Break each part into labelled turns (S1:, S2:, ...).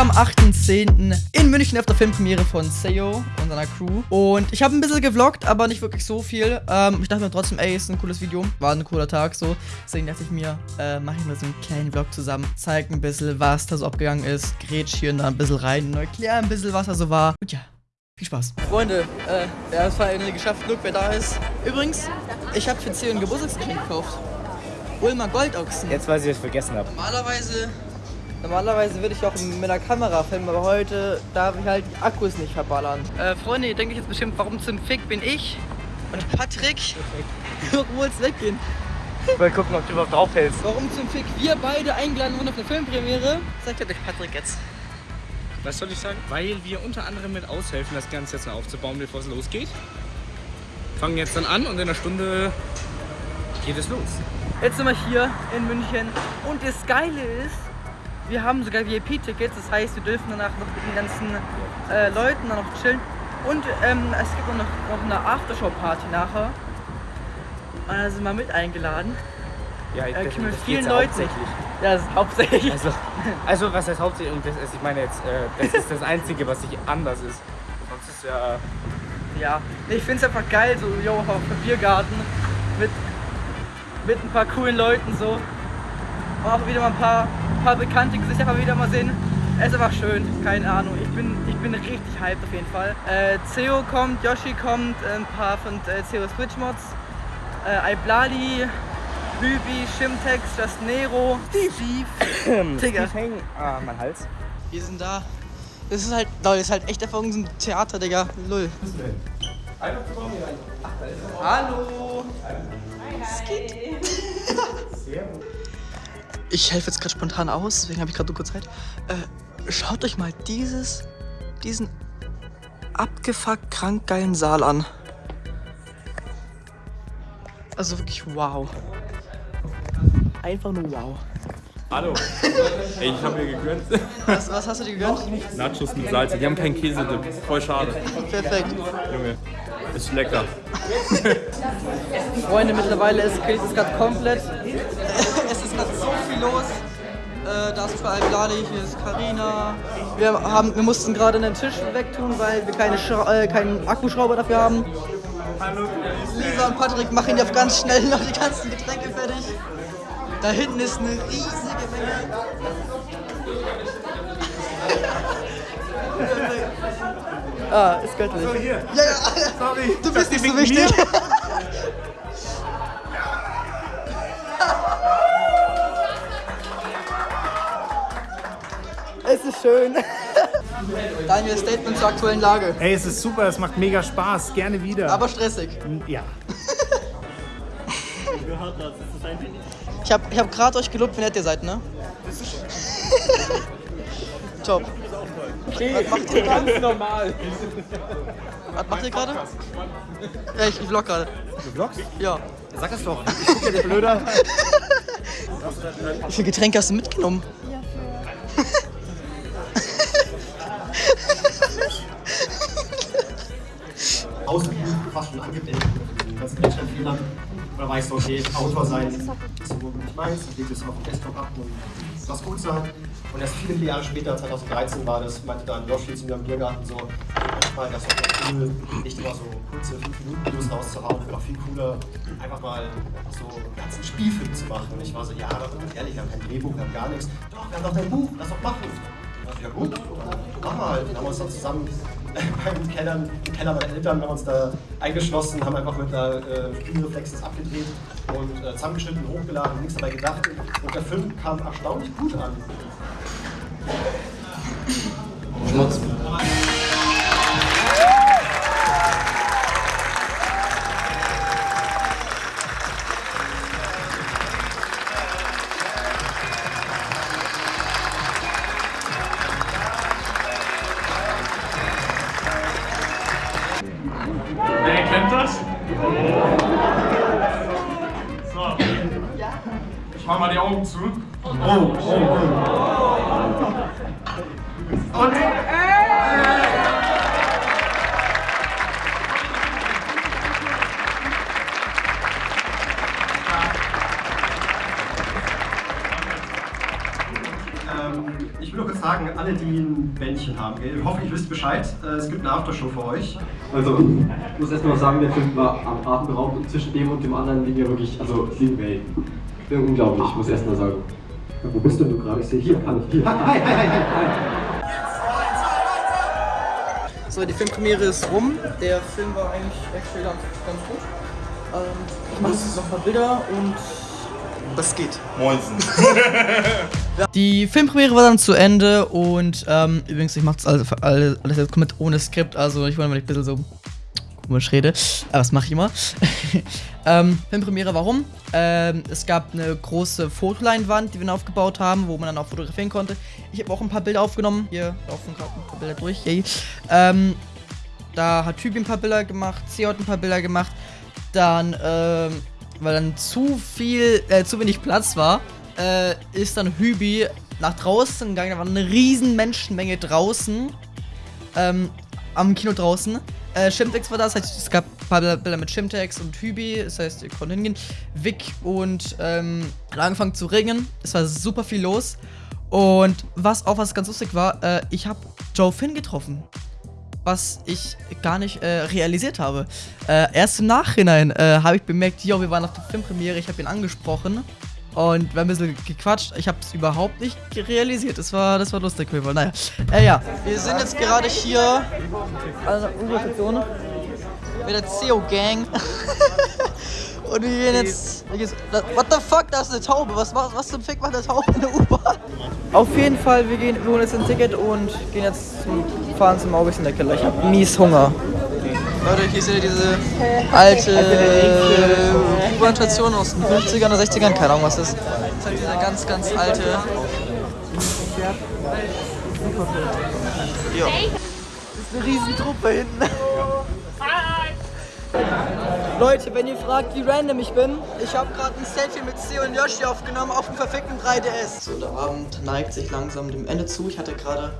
S1: am 8.10. in München auf der Filmpremiere von Seo und seiner Crew. Und ich habe ein bisschen gevloggt, aber nicht wirklich so viel. Ähm, ich dachte mir trotzdem, ey, ist ein cooles Video. War ein cooler Tag so. Deswegen dachte ich mir, äh, mache ich mal so einen kleinen Vlog zusammen. Zeig ein bisschen, was da so abgegangen ist. Grätsch hier da ein bisschen rein und erklär ein bisschen, was da so war. Und ja, viel Spaß. Freunde, äh, ja, es war irgendwie geschafft. Look, wer da ist. Übrigens, ich habe für Seo ein Geburtstagsgeschenk gekauft. Ulmer Goldochsen.
S2: Jetzt weiß ich, was ich vergessen habe.
S1: Normalerweise, normalerweise würde ich auch mit der Kamera filmen, aber heute darf ich halt die Akkus nicht verballern. Äh, Freunde, ihr denkt euch jetzt bestimmt, warum zum Fick bin ich und Patrick, warum wollt's weggehen?
S2: Mal gucken, ob du überhaupt draufhältst.
S1: Warum zum Fick wir beide eingeladen wurden auf eine Filmpremiere? Sagt euch Patrick jetzt.
S3: Was soll ich sagen? Weil wir unter anderem mit aushelfen, das Ganze jetzt noch aufzubauen, bevor es losgeht. Fangen jetzt dann an und in einer Stunde geht es los.
S1: Jetzt sind wir hier in München und das Geile ist, wir haben sogar VIP-Tickets, das heißt, wir dürfen danach noch mit den ganzen äh, Leuten dann noch chillen. Und ähm, es gibt auch noch, noch eine Aftershow-Party nachher. Und da sind wir mit eingeladen.
S2: Ja,
S1: Äh,
S2: das,
S1: wir
S2: das
S1: vielen Leuten.
S2: hauptsächlich.
S1: Ja, das ist hauptsächlich.
S2: Also, also, was heißt hauptsächlich? Und das ist, ich meine jetzt, äh, das ist das Einzige, was sich anders ist. Sonst ist ja...
S1: Ja, ich finde es einfach geil, so yo, auf dem Biergarten mit, mit ein paar coolen Leuten so. Und auch wieder mal ein paar, paar bekannte Gesichter mal wieder mal sehen. Es ist einfach schön, keine Ahnung. Ich bin, ich bin richtig hyped auf jeden Fall. Äh, Ceo kommt, Yoshi kommt, ein paar von äh, Ceo Switch Mods, äh, Iblali, Bübi, Shimtex, Just Nero, Steve, Digga.
S2: Steve Hang, ah, mein Hals.
S1: Wir sind da. Das ist halt, Leute, das ist halt echt einfach ein Theater, Digga. Lull. Hallo. Skit. Ich helfe jetzt gerade spontan aus, deswegen habe ich gerade nur kurz Zeit. Äh, schaut euch mal dieses, diesen abgefuckt krank geilen Saal an. Also wirklich wow. Einfach nur wow.
S4: Hallo. Ey, ich habe mir gegönnt.
S1: Was, was hast du dir gegönnt?
S4: Nachos mit Salz. Die haben keinen Käsedip. Voll schade.
S1: Perfekt.
S4: Junge. Ist lecker.
S1: Freunde, mittlerweile ist es gerade komplett. Viel los. Äh, da ist zwar Al-Bilali, hier ist Karina. Wir, haben, wir mussten gerade einen Tisch wegtun, weil wir keine Schra äh, keinen Akkuschrauber dafür haben. Lisa und Patrick machen auf ganz schnell noch die ganzen Getränke fertig. Da hinten ist eine riesige Menge. ah, ist göttlich. Ja, ja, sorry. Du bist nicht so wichtig. schön. Daniel, Statement zur aktuellen Lage.
S5: Ey, es ist super, es macht mega Spaß, gerne wieder.
S1: Aber stressig.
S5: ja.
S1: Ich habe ich hab gerade euch gelobt, wie nett ihr seid, ne? Top. Was macht ihr ganz normal? Was macht ihr gerade? Ja, ich, ich vlog gerade.
S5: Du vloggst?
S1: Ja.
S5: Sag das doch. Ich guck ja dir blöder.
S1: Wie viele Getränke hast du mitgenommen?
S6: Fast schon. Das ist schon viel lang. Da weißt du, okay, Autor sein ist so nicht meins, dann legt es auf dem Desktop ab und das gut sein. Und erst viele, Jahre später, 2013 war das, meinte dann Yoshi zu mir im Biergarten so, manchmal das ist doch cool, nicht immer so kurze 5-Minuten-Videos rauszuhauen, wäre doch viel cooler, einfach mal so einen ganzen Spielfilm zu machen. Und ich war so, ja, aber ehrlich, wir haben kein Drehbuch, wir haben gar nichts. Doch, wir haben doch dein Buch, lass doch machen. Ja gut, machen wir halt. Dann haben wir uns dann zusammen beim Keller, im Keller meiner Eltern haben uns da eingeschlossen, haben einfach mit einer äh, abgedreht und äh, zusammengeschnitten, hochgeladen, nichts dabei gedacht. Und der Film kam erstaunlich gut an.
S4: Wer Augen zu. Oh, oh, Und.
S6: Ähm, ich will nur kurz sagen, alle, die ein Bändchen haben, ich hoffe, ihr wisst Bescheid. Äh, es gibt eine Aftershow für euch.
S7: Also, ich muss erstmal sagen, der Film war am atemberaubend und zwischen dem und dem anderen liegen ja wirklich, also es liegen Welten. Unglaublich, ich muss erstmal sagen. Ja, wo bist denn du gerade? Ich sehe hier, kann ich hier. Hi, hi, hi, hi.
S1: So, die Filmpremiere ist rum. Der Film war eigentlich actually ganz, ganz gut. Ähm, ich mache jetzt noch ein paar Bilder und das geht.
S4: Moinsen.
S1: Die Filmpremiere war dann zu Ende und ähm, übrigens, ich mache das alles, alles, alles jetzt komplett ohne Skript, also ich wollte mal ein bisschen so komisch rede, aber das mache ich immer. ähm, Filmpremiere, warum? Ähm, es gab eine große Fotoleinwand, die wir aufgebaut haben, wo man dann auch fotografieren konnte. Ich habe auch ein paar Bilder aufgenommen. Hier laufen gerade ein paar Bilder durch. Yay. Ähm, da hat Typi ein paar Bilder gemacht, C hat ein paar Bilder gemacht. Dann, ähm, weil dann zu viel, äh, zu wenig Platz war, äh, ist dann Hübi nach draußen gegangen. Da war eine riesen Menschenmenge draußen. Ähm, am Kino draußen. Äh, Shimtex war das, heißt, es gab ein paar Bilder mit Shimtex und Hübi, das heißt, ihr konntet hingehen. Vic und ähm, hat angefangen zu regnen. Es war super viel los. Und was auch was ganz lustig war, äh, ich habe Joe Finn getroffen. Was ich gar nicht äh, realisiert habe. Äh, erst im Nachhinein äh, habe ich bemerkt, yo, wir waren auf der Filmpremiere, ich habe ihn angesprochen. Und wir haben ein bisschen gequatscht. Ich habe es überhaupt nicht realisiert. Das war, das war lustig. Naja. Äh, ja, wir sind jetzt gerade hier an der U-Bahn-Station mit der CO-Gang. Und wir gehen jetzt. What the fuck, da ist eine Taube. Was, was, was zum Fick macht eine Taube in der U-Bahn? Auf jeden Fall, wir, gehen, wir holen jetzt ein Ticket und gehen jetzt zum, fahren zum August in der Keller. Ich hab mies Hunger. Leute, hier seht ihr diese alte U-Bahn-Station aus den 50ern oder 60ern, keine Ahnung was das ist. Das ist halt dieser ganz, ganz alte. Ja. Das ist eine Riesentruppe hinten. Leute, wenn ihr fragt, wie random ich bin, ich habe gerade ein Selfie mit C und Yoshi aufgenommen auf dem verfickten 3DS. So, der Abend neigt sich langsam dem Ende zu. Ich hatte gerade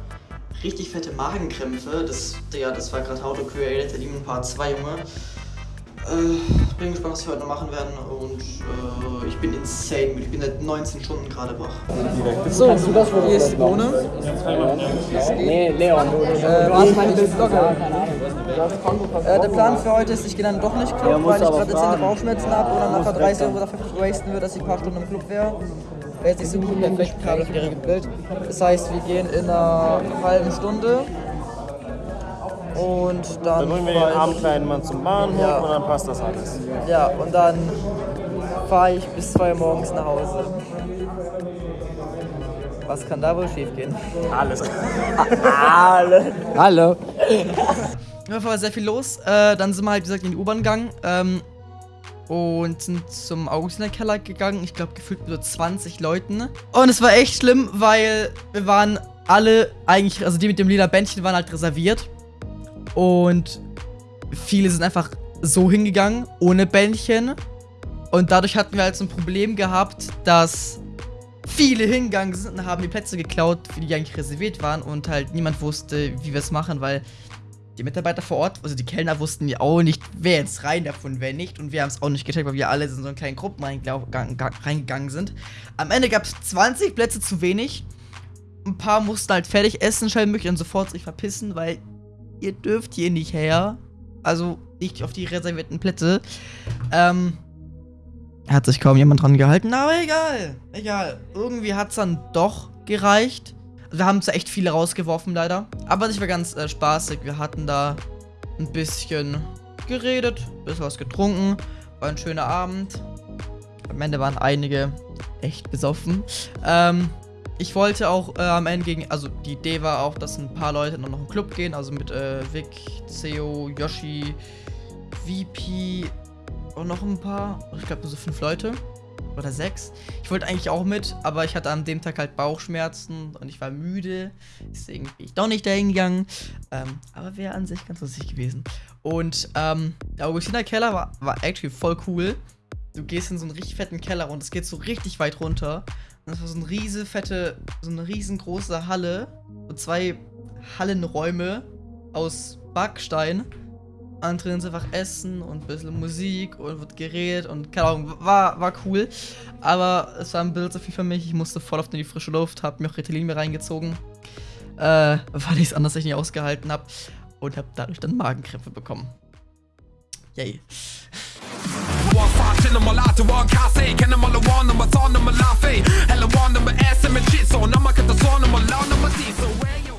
S1: richtig fette Magenkrämpfe. Das, ja, das war gerade How to Create Demon Part 2, Junge. Äh, bin gespannt, was wir heute noch machen werden und äh, ich bin insane. Ich bin seit 19 Stunden gerade wach. So, hier ist Bohne. Nee, Leon. Äh, du hast meine Vlogger. Äh, der Plan für heute ist, ich gehe dann doch nicht Club, weil ich gerade dezente Bauchschmerzen habe und dann nachher 30 Euro dafür wasten würde, dass ich ein paar Stunden im Club wäre. Jetzt nicht so gut perfekt gerade für die Bild. Das heißt, wir gehen in einer halben Stunde. Und dann.
S5: Dann bringen wir den armen kleinen Mann zum Bahnhof
S1: Ja.
S5: und dann passt das alles.
S1: Ja, und dann fahre ich bis 2 Uhr morgens nach Hause. Was kann da wohl schief gehen?
S5: Alles.
S1: Hallo. Auf jeden Fall war sehr viel los. Äh, dann sind wir halt, wie gesagt, in die U-Bahn gegangen. Ähm, und sind zum Augustinerkeller gegangen. Ich glaube, gefühlt mit so 20 Leuten. Und es war echt schlimm, weil wir waren alle eigentlich, also die mit dem lila Bändchen waren halt reserviert. Und viele sind einfach so hingegangen, ohne Bändchen. Und dadurch hatten wir halt so ein Problem gehabt, dass viele hingegangen sind und haben die Plätze geklaut, für die eigentlich reserviert waren. Und halt niemand wusste, wie wir es machen, weil die Mitarbeiter vor Ort, also die Kellner wussten ja auch nicht, wer jetzt rein darf und wer nicht. Und wir haben es auch nicht gecheckt, weil wir alle in so einen kleinen Gruppen reingegangen sind. Am Ende gab es 20 Plätze zu wenig. Ein paar mussten halt fertig essen, schnell möglich und sofort sich verpissen, weil ihr dürft hier nicht her. Also nicht auf die reservierten Plätze. Ähm, hat sich kaum jemand dran gehalten, aber egal. Egal. Irgendwie hat es dann doch gereicht. Wir haben zwar echt viele rausgeworfen, leider. Aber es war ganz äh, spaßig. Wir hatten da ein bisschen geredet, ein bisschen was getrunken. War ein schöner Abend. Am Ende waren einige echt besoffen. Ähm, ich wollte auch äh, am Ende gegen, also die Idee war auch, dass ein paar Leute noch in den Club gehen, also mit äh, Vic, Ceo, Yoshi, VP und noch ein paar, ich glaube nur so fünf Leute oder sechs. Ich wollte eigentlich auch mit, aber ich hatte an dem Tag halt Bauchschmerzen und ich war müde, deswegen bin ich doch nicht dahin gegangen. Ähm, aber wäre an sich ganz lustig gewesen. Und ähm, der Augustiner Keller war, war actually voll cool. Du gehst in so einen richtig fetten Keller und es geht so richtig weit runter. Und das war so eine riese fette, so eine riesengroße Halle. Und zwei Hallenräume aus Backstein anderen ist einfach Essen und ein bisschen Musik und wird geredet und keine Ahnung, war, war cool. Aber es war ein bisschen zu viel für mich. Ich musste voll oft in die frische Luft, hab mir auch Ritalin mir reingezogen, äh, weil ich es anders nicht ausgehalten hab und hab dadurch dann Magenkrämpfe bekommen. Yay.